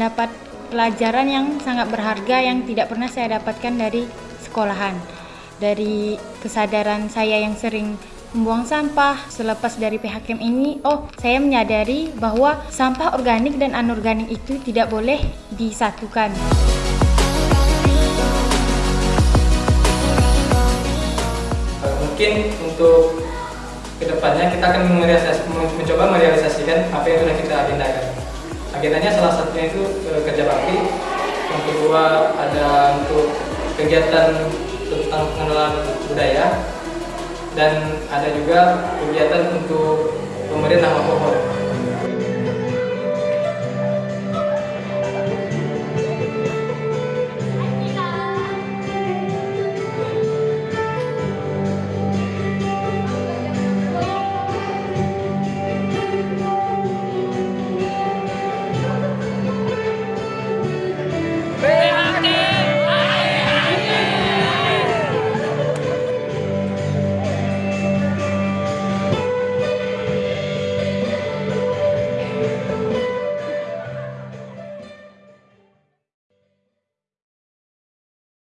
mendapat pelajaran yang sangat berharga yang tidak pernah saya dapatkan dari sekolahan. Dari kesadaran saya yang sering membuang sampah selepas dari PHKM ini, oh saya menyadari bahwa sampah organik dan anorganik itu tidak boleh disatukan. Mungkin untuk ke depannya kita akan mencoba merealisasikan apa yang sudah kita agendakan. Agendanya salah satunya itu eh, kerja bakti, yang kedua ada untuk kegiatan tentang pengenalan budaya, dan ada juga kegiatan untuk pemberian nama pohon.